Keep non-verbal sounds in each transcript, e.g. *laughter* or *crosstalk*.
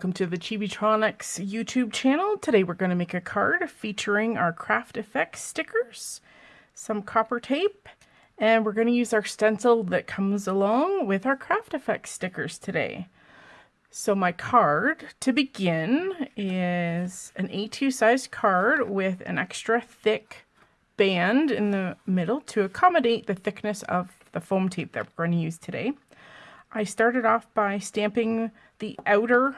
Welcome to the Chibitronics YouTube channel. Today we're going to make a card featuring our Craft Effects stickers, some copper tape, and we're going to use our stencil that comes along with our Craft Effects stickers today. So my card, to begin, is an A2 size card with an extra thick band in the middle to accommodate the thickness of the foam tape that we're going to use today. I started off by stamping the outer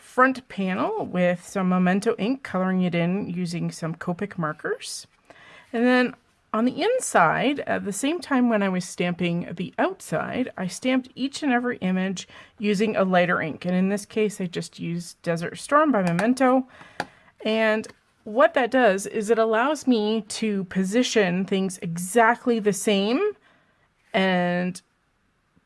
front panel with some Memento ink, coloring it in using some Copic markers. And then on the inside, at the same time when I was stamping the outside, I stamped each and every image using a lighter ink. And in this case, I just used Desert Storm by Memento. And what that does is it allows me to position things exactly the same and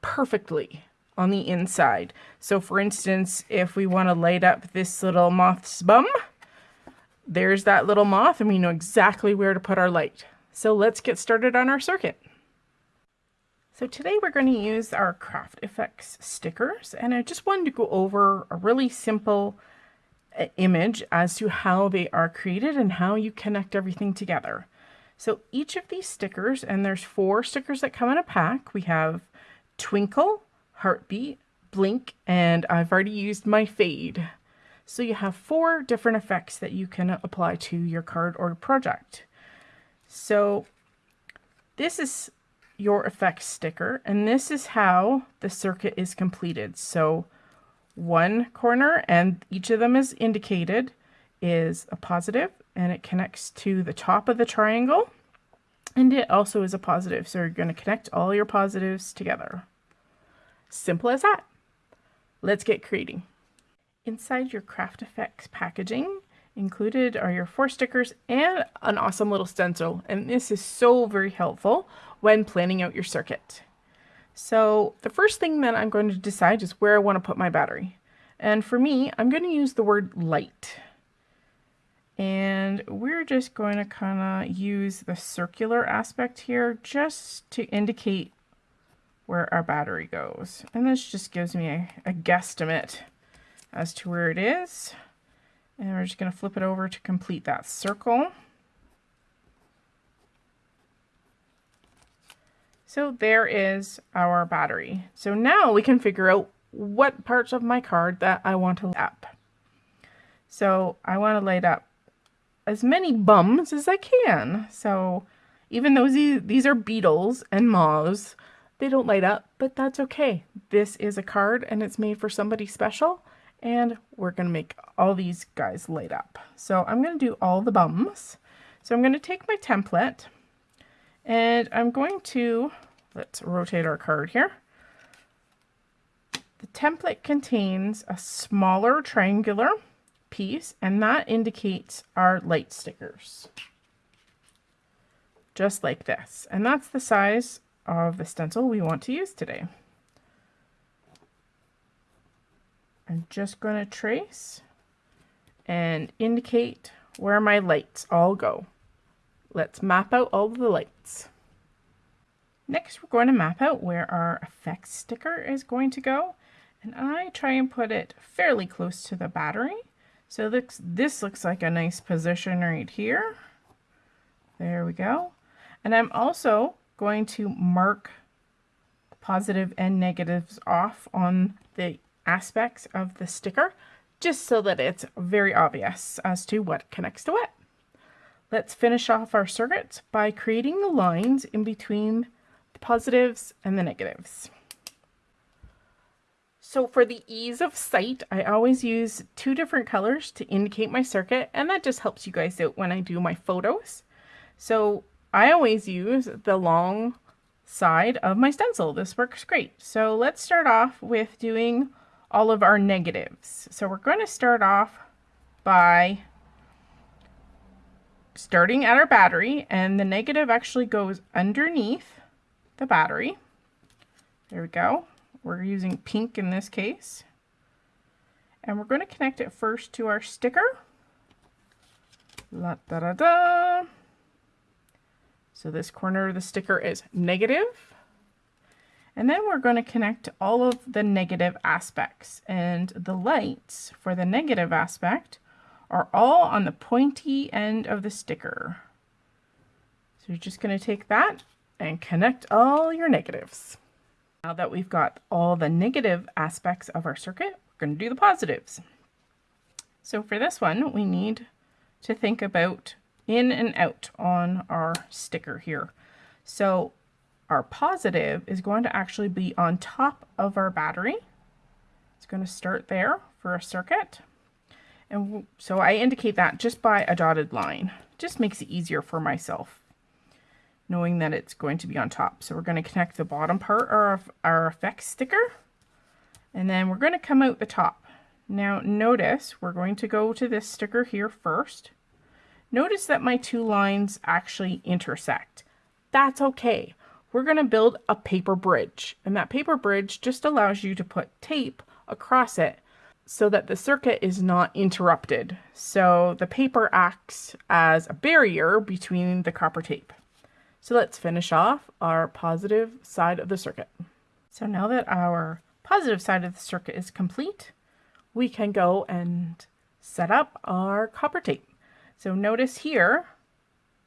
perfectly on the inside. So for instance, if we want to light up this little moth's bum, there's that little moth and we know exactly where to put our light. So let's get started on our circuit. So today we're going to use our Craft Effects stickers and I just wanted to go over a really simple uh, image as to how they are created and how you connect everything together. So each of these stickers, and there's four stickers that come in a pack. We have Twinkle, Heartbeat, Blink, and I've already used my Fade. So you have four different effects that you can apply to your card or project. So this is your effects sticker, and this is how the circuit is completed. So one corner, and each of them is indicated, is a positive, and it connects to the top of the triangle. And it also is a positive, so you're going to connect all your positives together. Simple as that. Let's get creating. Inside your Craft Effects packaging, included are your four stickers and an awesome little stencil. And this is so very helpful when planning out your circuit. So the first thing that I'm going to decide is where I want to put my battery. And for me, I'm going to use the word light. And we're just going to kind of use the circular aspect here just to indicate where our battery goes. And this just gives me a, a guesstimate as to where it is. And we're just going to flip it over to complete that circle. So there is our battery. So now we can figure out what parts of my card that I want to light up. So I want to light up as many bums as I can. So even though these are beetles and moths, they don't light up, but that's okay. This is a card and it's made for somebody special and we're going to make all these guys light up. So I'm going to do all the bums. So I'm going to take my template and I'm going to, let's rotate our card here. The template contains a smaller triangular piece and that indicates our light stickers. Just like this. And that's the size of the stencil we want to use today. I'm just going to trace and indicate where my lights all go. Let's map out all the lights. Next, we're going to map out where our effects sticker is going to go. And I try and put it fairly close to the battery so this, this looks like a nice position right here. There we go. And I'm also going to mark positive and negatives off on the aspects of the sticker just so that it's very obvious as to what connects to what. Let's finish off our circuit by creating the lines in between the positives and the negatives. So for the ease of sight, I always use two different colors to indicate my circuit, and that just helps you guys out when I do my photos. So I always use the long side of my stencil. This works great. So let's start off with doing all of our negatives. So we're going to start off by starting at our battery, and the negative actually goes underneath the battery. There we go. We're using pink in this case. And we're going to connect it first to our sticker. La da da da. So this corner of the sticker is negative. And then we're going to connect all of the negative aspects. And the lights for the negative aspect are all on the pointy end of the sticker. So you're just going to take that and connect all your negatives. Now that we've got all the negative aspects of our circuit, we're going to do the positives. So for this one, we need to think about in and out on our sticker here. So our positive is going to actually be on top of our battery. It's going to start there for a circuit. And so I indicate that just by a dotted line. Just makes it easier for myself knowing that it's going to be on top. So we're going to connect the bottom part of our effects sticker and then we're going to come out the top. Now notice we're going to go to this sticker here first. Notice that my two lines actually intersect. That's okay. We're going to build a paper bridge and that paper bridge just allows you to put tape across it so that the circuit is not interrupted. So the paper acts as a barrier between the copper tape. So let's finish off our positive side of the circuit. So now that our positive side of the circuit is complete, we can go and set up our copper tape. So notice here,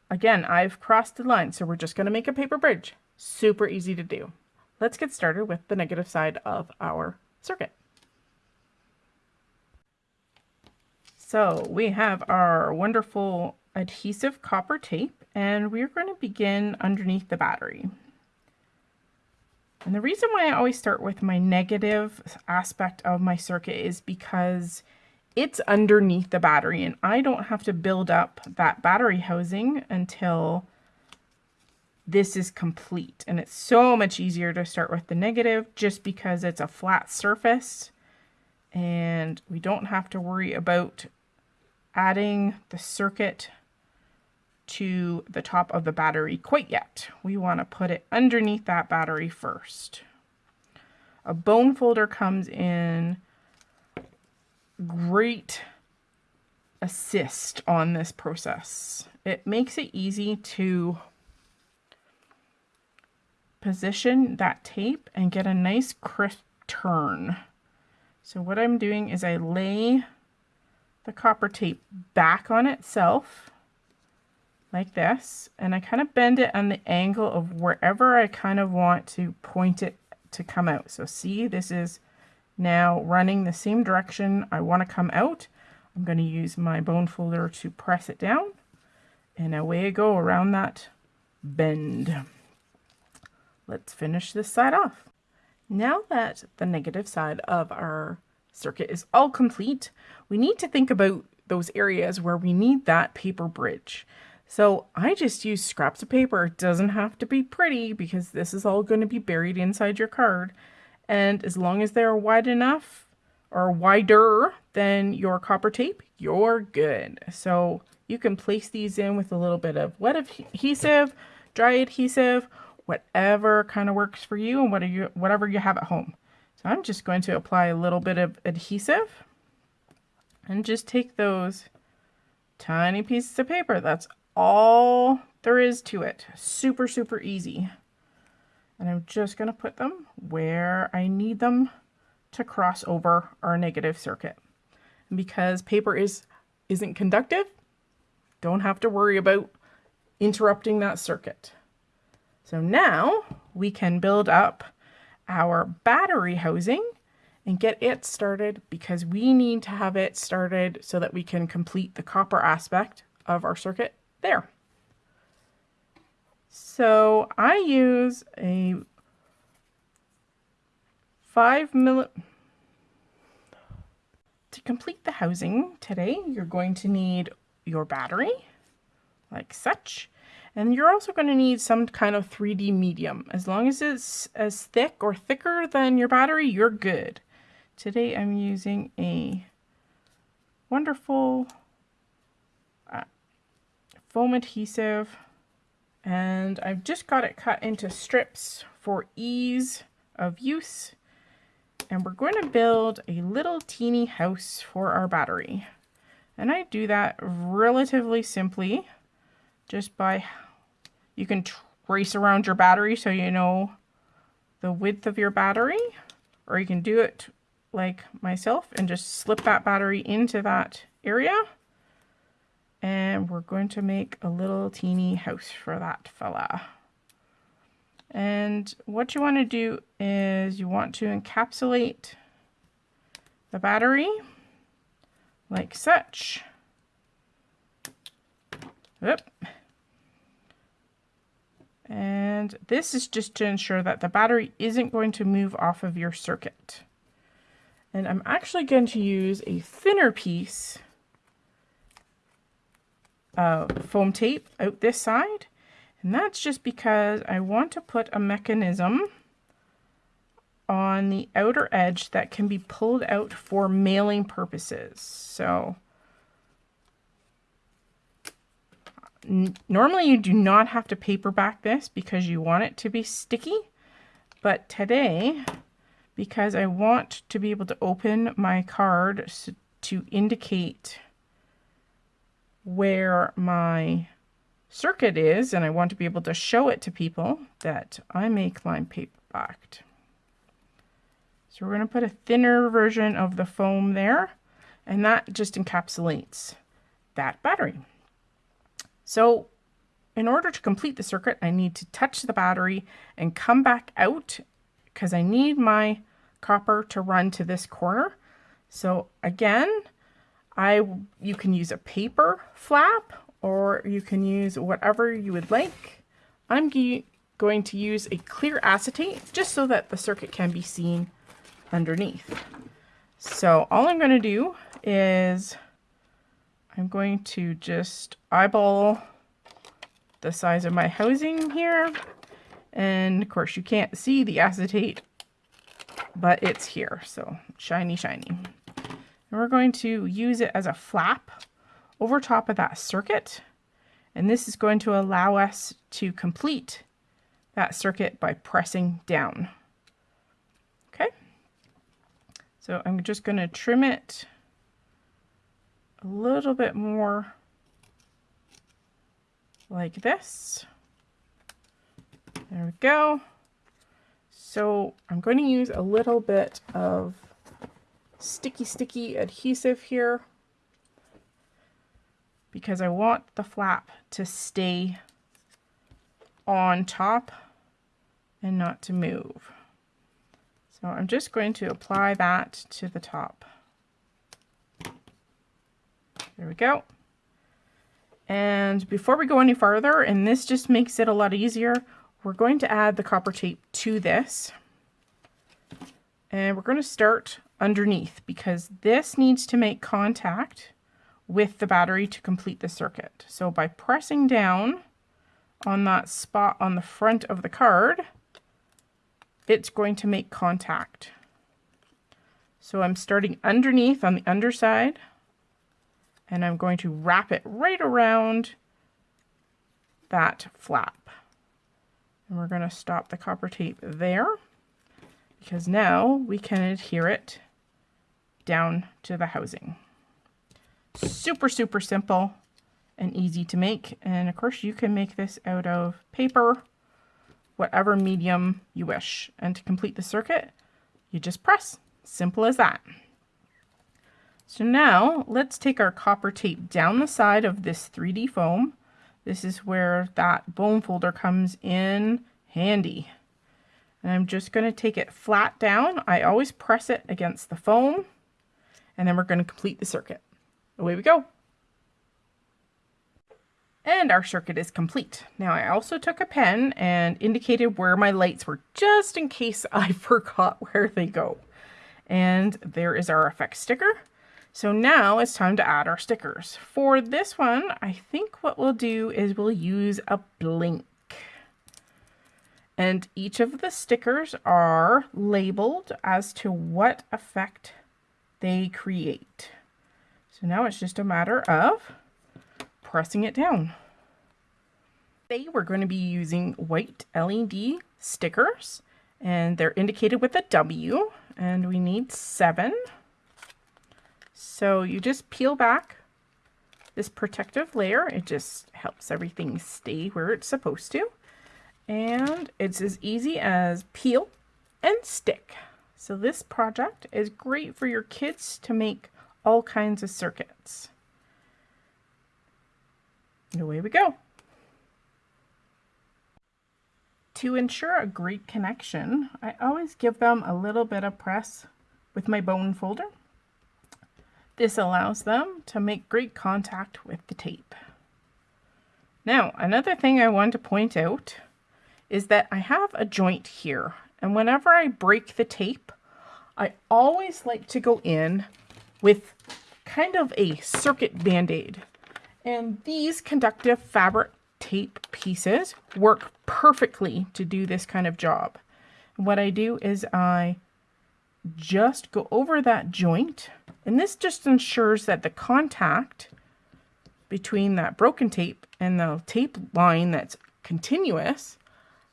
again, I've crossed the line, so we're just going to make a paper bridge. Super easy to do. Let's get started with the negative side of our circuit. So we have our wonderful adhesive copper tape and we're going to begin underneath the battery. And the reason why I always start with my negative aspect of my circuit is because it's underneath the battery and I don't have to build up that battery housing until this is complete. And it's so much easier to start with the negative just because it's a flat surface and we don't have to worry about adding the circuit to the top of the battery quite yet. We want to put it underneath that battery first. A bone folder comes in great assist on this process. It makes it easy to position that tape and get a nice crisp turn. So what I'm doing is I lay the copper tape back on itself like this and I kind of bend it on the angle of wherever I kind of want to point it to come out. So see this is now running the same direction I want to come out. I'm going to use my bone folder to press it down and away I go around that bend. Let's finish this side off. Now that the negative side of our circuit is all complete, we need to think about those areas where we need that paper bridge. So I just use scraps of paper. It doesn't have to be pretty because this is all going to be buried inside your card. And as long as they're wide enough or wider than your copper tape, you're good. So you can place these in with a little bit of wet adhesive, dry adhesive, whatever kind of works for you and whatever you, whatever you have at home. So I'm just going to apply a little bit of adhesive and just take those tiny pieces of paper. That's all there is to it. Super, super easy. And I'm just going to put them where I need them to cross over our negative circuit. And because paper is, isn't conductive, don't have to worry about interrupting that circuit. So now we can build up our battery housing and get it started because we need to have it started so that we can complete the copper aspect of our circuit there. So I use a five milli to complete the housing today, you're going to need your battery like such. And you're also going to need some kind of 3D medium. As long as it's as thick or thicker than your battery, you're good. Today I'm using a wonderful uh, foam adhesive and I've just got it cut into strips for ease of use and we're going to build a little teeny house for our battery and I do that relatively simply just by you can trace around your battery so you know the width of your battery, or you can do it like myself and just slip that battery into that area. And we're going to make a little teeny house for that fella. And what you want to do is you want to encapsulate the battery like such. Oop. And this is just to ensure that the battery isn't going to move off of your circuit. And I'm actually going to use a thinner piece of foam tape out this side. And that's just because I want to put a mechanism on the outer edge that can be pulled out for mailing purposes. So normally you do not have to paperback this because you want it to be sticky. But today, because I want to be able to open my card to indicate where my circuit is, and I want to be able to show it to people that I make paper paperbacked. So we're going to put a thinner version of the foam there, and that just encapsulates that battery. So in order to complete the circuit, I need to touch the battery and come back out because I need my copper to run to this corner. So again, I you can use a paper flap or you can use whatever you would like. I'm going to use a clear acetate just so that the circuit can be seen underneath. So all I'm going to do is I'm going to just eyeball the size of my housing here. And of course you can't see the acetate, but it's here. So shiny, shiny. And we're going to use it as a flap over top of that circuit. And this is going to allow us to complete that circuit by pressing down. Okay. So I'm just going to trim it a little bit more like this. There we go. So I'm going to use a little bit of sticky, sticky adhesive here because I want the flap to stay on top and not to move. So I'm just going to apply that to the top. There we go. And before we go any farther, and this just makes it a lot easier, we're going to add the copper tape to this. And we're going to start underneath because this needs to make contact with the battery to complete the circuit. So by pressing down on that spot on the front of the card, it's going to make contact. So I'm starting underneath on the underside and I'm going to wrap it right around that flap. And we're going to stop the copper tape there because now we can adhere it down to the housing. Super, super simple and easy to make. And of course you can make this out of paper, whatever medium you wish. And to complete the circuit, you just press. Simple as that. So now let's take our copper tape down the side of this 3D foam. This is where that bone folder comes in handy. And I'm just going to take it flat down. I always press it against the foam. And then we're going to complete the circuit. Away we go. And our circuit is complete. Now I also took a pen and indicated where my lights were just in case *laughs* I forgot where they go. And there is our effect sticker. So now it's time to add our stickers. For this one, I think what we'll do is we'll use a blink. And each of the stickers are labeled as to what effect they create. So now it's just a matter of pressing it down. Today we're going to be using white LED stickers and they're indicated with a W and we need seven. So you just peel back this protective layer. It just helps everything stay where it's supposed to. And it's as easy as peel and stick. So this project is great for your kids to make all kinds of circuits. And away we go. To ensure a great connection, I always give them a little bit of press with my bone folder. This allows them to make great contact with the tape. Now, another thing I want to point out is that I have a joint here, and whenever I break the tape, I always like to go in with kind of a circuit band-aid. And these conductive fabric tape pieces work perfectly to do this kind of job. What I do is I just go over that joint and this just ensures that the contact between that broken tape and the tape line that's continuous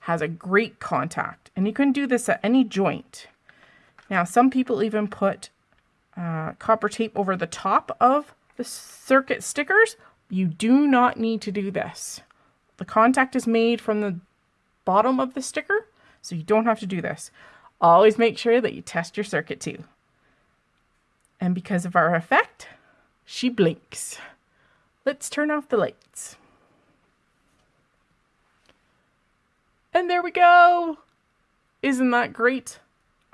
has a great contact and you can do this at any joint. Now some people even put uh, copper tape over the top of the circuit stickers. You do not need to do this. The contact is made from the bottom of the sticker, so you don't have to do this. Always make sure that you test your circuit too. And because of our effect, she blinks. Let's turn off the lights. And there we go! Isn't that great?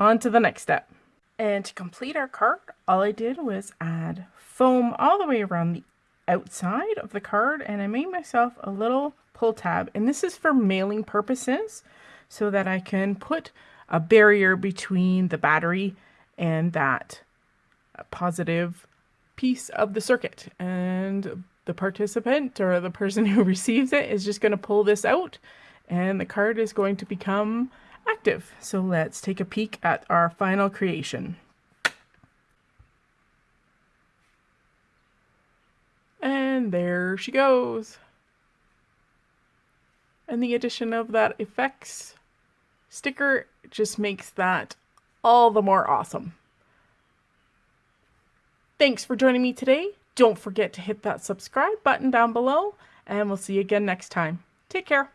On to the next step. And to complete our card, all I did was add foam all the way around the outside of the card and I made myself a little pull tab and this is for mailing purposes so that I can put a barrier between the battery and that positive piece of the circuit and the participant or the person *laughs* who receives it is just going to pull this out and the card is going to become active. So let's take a peek at our final creation. And there she goes and the addition of that effects sticker just makes that all the more awesome. Thanks for joining me today. Don't forget to hit that subscribe button down below, and we'll see you again next time. Take care.